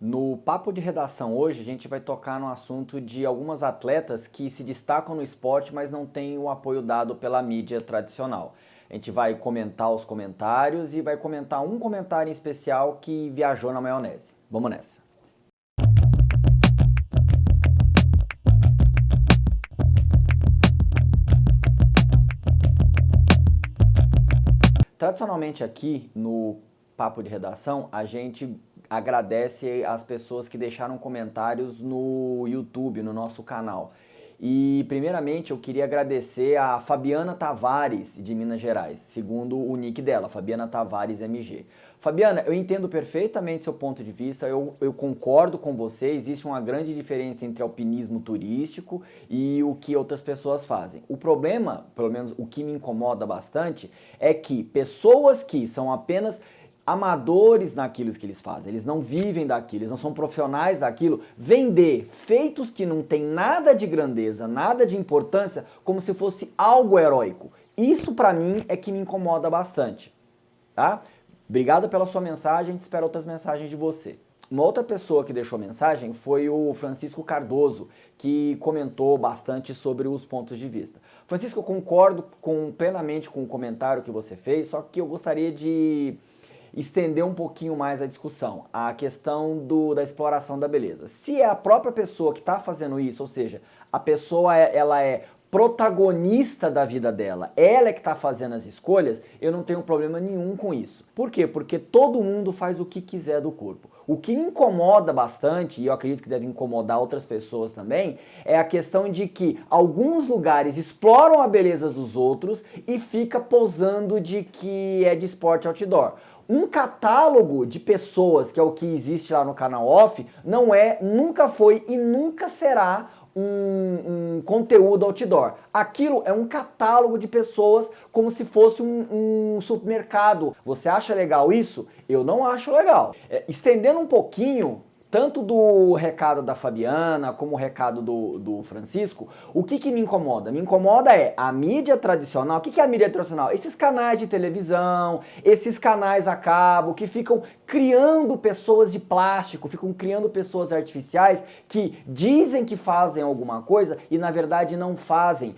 No papo de redação hoje a gente vai tocar no assunto de algumas atletas que se destacam no esporte, mas não têm o apoio dado pela mídia tradicional. A gente vai comentar os comentários e vai comentar um comentário em especial que viajou na maionese. Vamos nessa. Tradicionalmente aqui no Papo de Redação, a gente agradece as pessoas que deixaram comentários no YouTube, no nosso canal. E primeiramente eu queria agradecer a Fabiana Tavares de Minas Gerais, segundo o nick dela, Fabiana Tavares MG. Fabiana, eu entendo perfeitamente seu ponto de vista, eu, eu concordo com você, existe uma grande diferença entre alpinismo turístico e o que outras pessoas fazem. O problema, pelo menos o que me incomoda bastante, é que pessoas que são apenas amadores naquilo que eles fazem, eles não vivem daquilo, eles não são profissionais daquilo, vender feitos que não tem nada de grandeza, nada de importância, como se fosse algo heróico. Isso para mim é que me incomoda bastante, tá? Obrigado pela sua mensagem, espero outras mensagens de você. Uma outra pessoa que deixou mensagem foi o Francisco Cardoso, que comentou bastante sobre os pontos de vista. Francisco, eu concordo com, plenamente com o comentário que você fez, só que eu gostaria de estender um pouquinho mais a discussão, a questão do, da exploração da beleza. Se é a própria pessoa que está fazendo isso, ou seja, a pessoa é, ela é protagonista da vida dela, ela é que está fazendo as escolhas, eu não tenho problema nenhum com isso. Por quê? Porque todo mundo faz o que quiser do corpo. O que incomoda bastante, e eu acredito que deve incomodar outras pessoas também, é a questão de que alguns lugares exploram a beleza dos outros e fica posando de que é de esporte outdoor um catálogo de pessoas, que é o que existe lá no canal off, não é, nunca foi e nunca será um, um, conteúdo outdoor. Aquilo é um catálogo de pessoas como se fosse um, um supermercado. Você acha legal isso? Eu não acho legal. É, estendendo um pouquinho, tanto do recado da Fabiana como o recado do, do Francisco, o que, que me incomoda? Me incomoda é a mídia tradicional. O que, que é a mídia tradicional? Esses canais de televisão, esses canais a cabo que ficam criando pessoas de plástico, ficam criando pessoas artificiais que dizem que fazem alguma coisa e na verdade não fazem.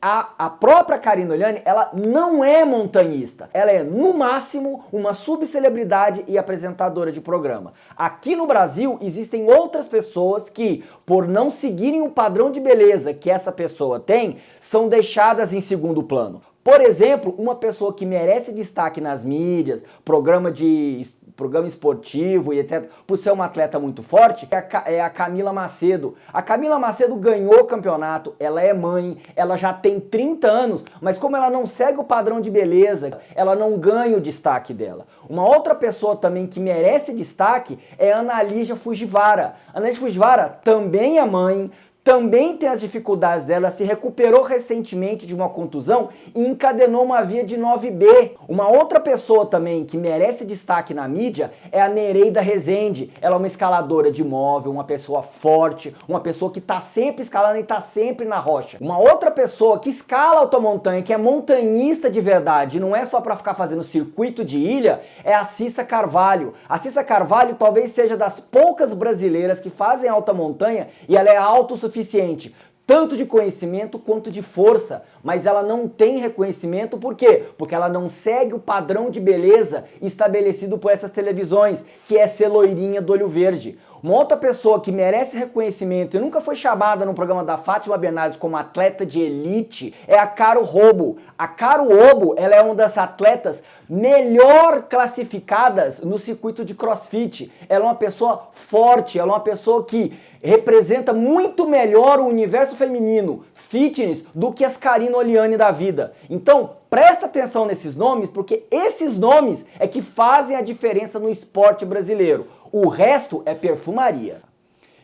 A, a própria Karina Oliani, ela não é montanhista, ela é no máximo uma subcelebridade e apresentadora de programa. Aqui no Brasil existem outras pessoas que, por não seguirem o padrão de beleza que essa pessoa tem, são deixadas em segundo plano. Por exemplo, uma pessoa que merece destaque nas mídias, programa de programa esportivo e etc, por ser uma atleta muito forte, é a, é a Camila Macedo. A Camila Macedo ganhou o campeonato, ela é mãe, ela já tem 30 anos, mas como ela não segue o padrão de beleza, ela não ganha o destaque dela. Uma outra pessoa também que merece destaque é Ana Lígia Fujiwara. A Ana Lígia Fujiwara também é mãe, também tem as dificuldades dela, se recuperou recentemente de uma contusão e encadenou uma via de 9B. Uma outra pessoa também que merece destaque na mídia é a Nereida Rezende. Ela é uma escaladora de móvel, uma pessoa forte, uma pessoa que está sempre escalando e está sempre na rocha. Uma outra pessoa que escala automontanha, que é montanhista de verdade, não é só para ficar fazendo circuito de ilha, é a Cissa Carvalho. A Cissa Carvalho talvez seja das poucas brasileiras que fazem alta montanha e ela é autossuficiente suficiente, tanto de conhecimento quanto de força, mas ela não tem reconhecimento, por quê? Porque ela não segue o padrão de beleza estabelecido por essas televisões, que é ser loirinha do olho verde. Uma outra pessoa que merece reconhecimento e nunca foi chamada no programa da Fátima Bernardes como atleta de elite é a Caro Robo. A Caro Robo, ela é uma das atletas melhor classificadas no circuito de crossfit. Ela é uma pessoa forte, ela é uma pessoa que representa muito melhor o universo feminino, fitness, do que as Karina Oliane da vida. Então, presta atenção nesses nomes, porque esses nomes é que fazem a diferença no esporte brasileiro. O resto é perfumaria.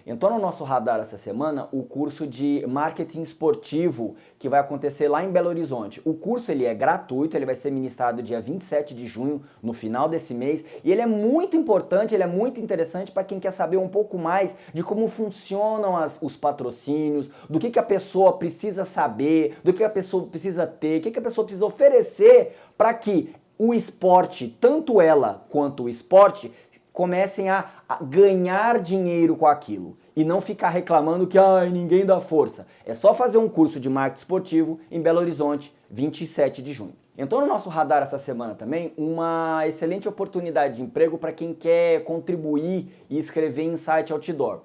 Entrou no nosso radar essa semana o curso de marketing esportivo que vai acontecer lá em Belo Horizonte. O curso ele é gratuito, ele vai ser ministrado dia 27 de junho, no final desse mês, e ele é muito importante, ele é muito interessante para quem quer saber um pouco mais de como funcionam as, os patrocínios, do que, que a pessoa precisa saber, do que a pessoa precisa ter, o que, que a pessoa precisa oferecer para que o esporte, tanto ela quanto o esporte, comecem a, a ganhar dinheiro com aquilo e não ficar reclamando que ai, ninguém dá força. É só fazer um curso de marketing esportivo em Belo Horizonte, 27 de junho. Entrou no nosso radar essa semana também uma excelente oportunidade de emprego para quem quer contribuir e escrever em site outdoor.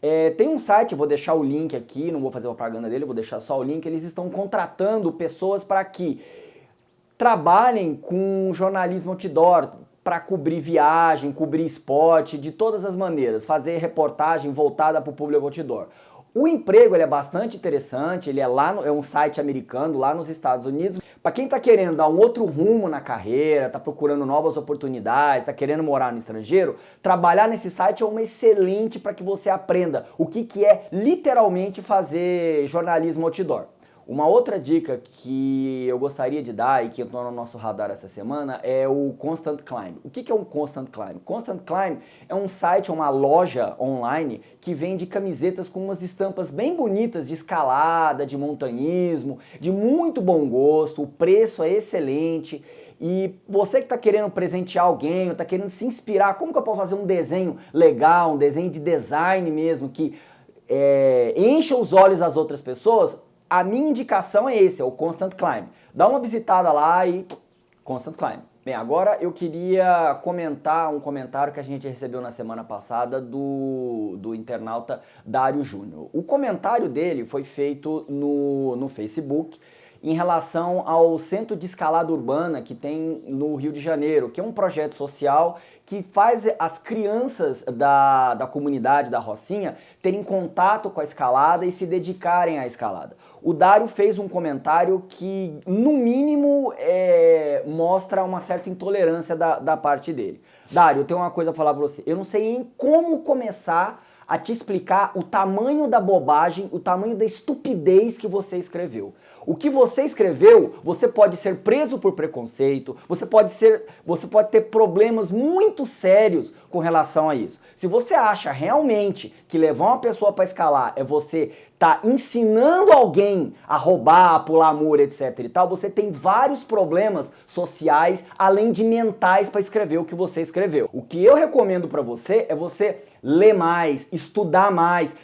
É, tem um site, vou deixar o link aqui, não vou fazer propaganda dele, vou deixar só o link, eles estão contratando pessoas para que trabalhem com jornalismo outdoor, para cobrir viagem, cobrir esporte, de todas as maneiras, fazer reportagem voltada para o público outdoor. O emprego ele é bastante interessante, ele é lá no, é um site americano lá nos Estados Unidos. Para quem está querendo dar um outro rumo na carreira, está procurando novas oportunidades, está querendo morar no estrangeiro, trabalhar nesse site é uma excelente para que você aprenda o que, que é literalmente fazer jornalismo outdoor. Uma outra dica que eu gostaria de dar e que entrou no nosso radar essa semana é o Constant Climb. O que é um Constant Climb? Constant Climb é um site, uma loja online que vende camisetas com umas estampas bem bonitas de escalada, de montanhismo, de muito bom gosto, o preço é excelente. E você que está querendo presentear alguém, está querendo se inspirar, como que eu posso fazer um desenho legal, um desenho de design mesmo, que é, encha os olhos das outras pessoas, a minha indicação é esse, é o Constant Climb. Dá uma visitada lá e Constant Climb. Bem, agora eu queria comentar um comentário que a gente recebeu na semana passada do, do internauta Dário Júnior. O comentário dele foi feito no, no Facebook em relação ao Centro de Escalada Urbana que tem no Rio de Janeiro, que é um projeto social que faz as crianças da, da comunidade da Rocinha terem contato com a escalada e se dedicarem à escalada. O Dário fez um comentário que, no mínimo, é, mostra uma certa intolerância da, da parte dele. Dário, eu tenho uma coisa a falar pra você. Eu não sei nem como começar a te explicar o tamanho da bobagem, o tamanho da estupidez que você escreveu. O que você escreveu, você pode ser preso por preconceito, você pode, ser, você pode ter problemas muito sérios com relação a isso. Se você acha realmente que levar uma pessoa para escalar é você tá ensinando alguém a roubar, a pular muro, etc e tal, você tem vários problemas sociais, além de mentais para escrever o que você escreveu. O que eu recomendo para você é você ler mais, estudar mais,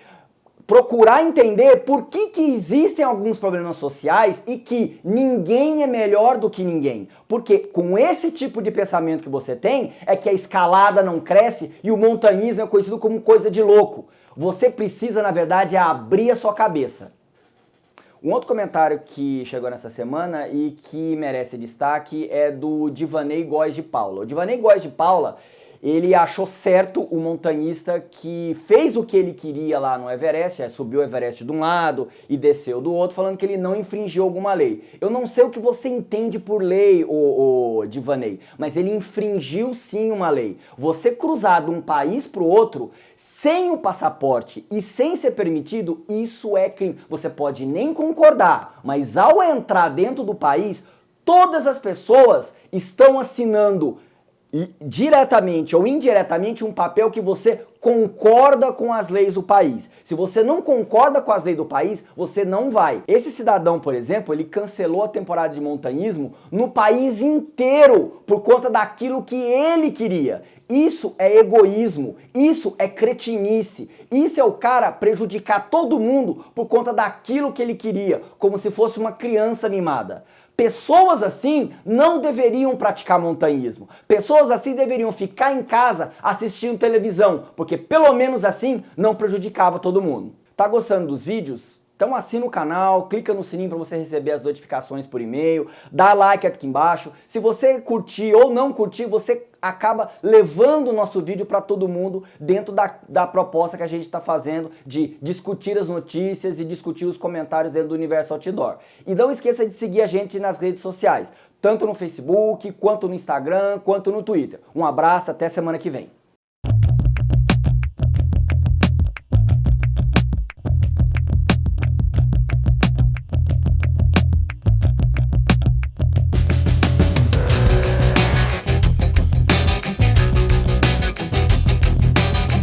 procurar entender por que, que existem alguns problemas sociais e que ninguém é melhor do que ninguém. Porque com esse tipo de pensamento que você tem, é que a escalada não cresce e o montanhismo é conhecido como coisa de louco. Você precisa, na verdade, abrir a sua cabeça. Um outro comentário que chegou nessa semana e que merece destaque é do Divanei Góes de Paula. O Divanei Góes de Paula ele achou certo o montanhista que fez o que ele queria lá no Everest, é, subiu o Everest de um lado e desceu do outro, falando que ele não infringiu alguma lei. Eu não sei o que você entende por lei, o, o Divanei, mas ele infringiu sim uma lei. Você cruzar de um país para o outro sem o passaporte e sem ser permitido, isso é crime. Você pode nem concordar, mas ao entrar dentro do país, todas as pessoas estão assinando diretamente ou indiretamente um papel que você concorda com as leis do país. Se você não concorda com as leis do país, você não vai. Esse cidadão, por exemplo, ele cancelou a temporada de montanhismo no país inteiro por conta daquilo que ele queria. Isso é egoísmo, isso é cretinice, isso é o cara prejudicar todo mundo por conta daquilo que ele queria, como se fosse uma criança mimada. Pessoas assim não deveriam praticar montanhismo. Pessoas assim deveriam ficar em casa assistindo televisão, porque pelo menos assim não prejudicava todo mundo. Tá gostando dos vídeos? Então assina o canal, clica no sininho para você receber as notificações por e-mail, dá like aqui embaixo. Se você curtir ou não curtir, você acaba levando o nosso vídeo para todo mundo dentro da, da proposta que a gente está fazendo de discutir as notícias e discutir os comentários dentro do Universo Outdoor. E não esqueça de seguir a gente nas redes sociais, tanto no Facebook, quanto no Instagram, quanto no Twitter. Um abraço, até semana que vem.